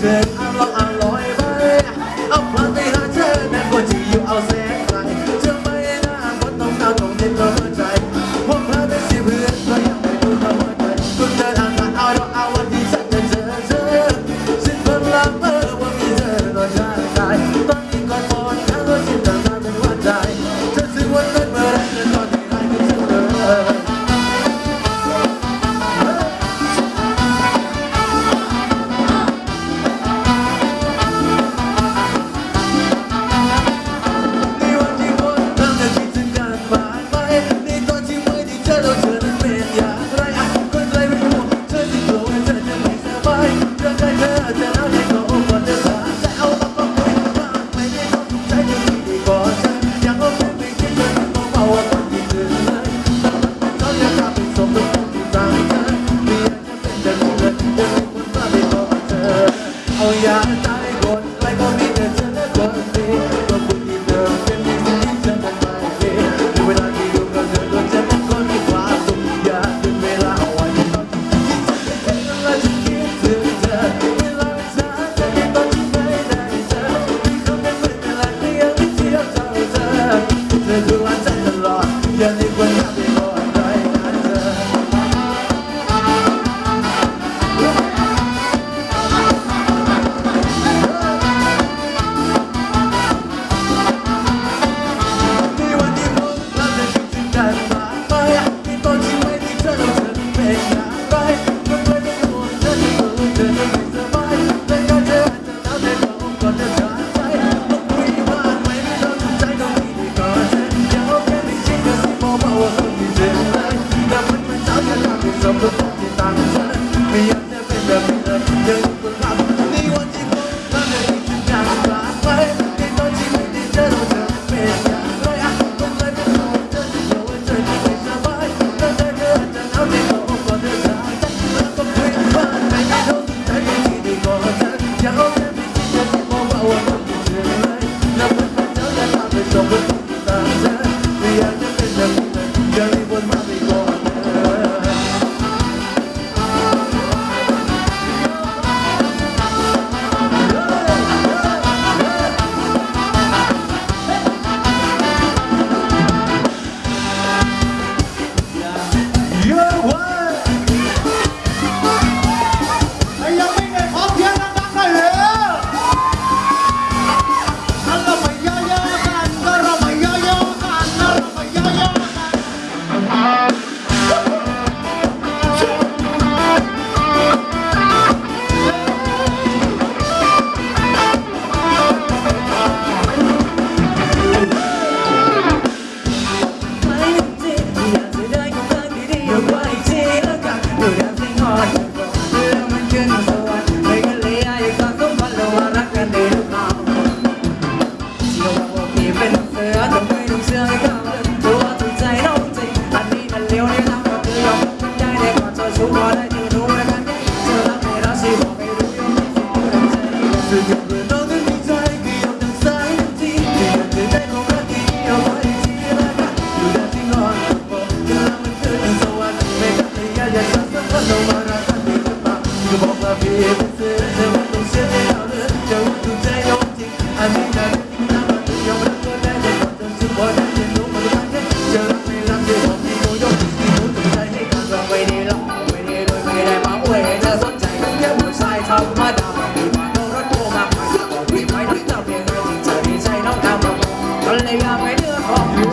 said Hãy subscribe cho kênh Ghiền Mì Gõ Để không bỏ lỡ những video hấp dẫn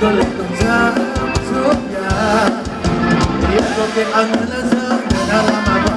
Yeah, yeah, yeah, yeah, yeah, yeah, yeah, yeah, yeah, yeah, yeah, yeah, yeah,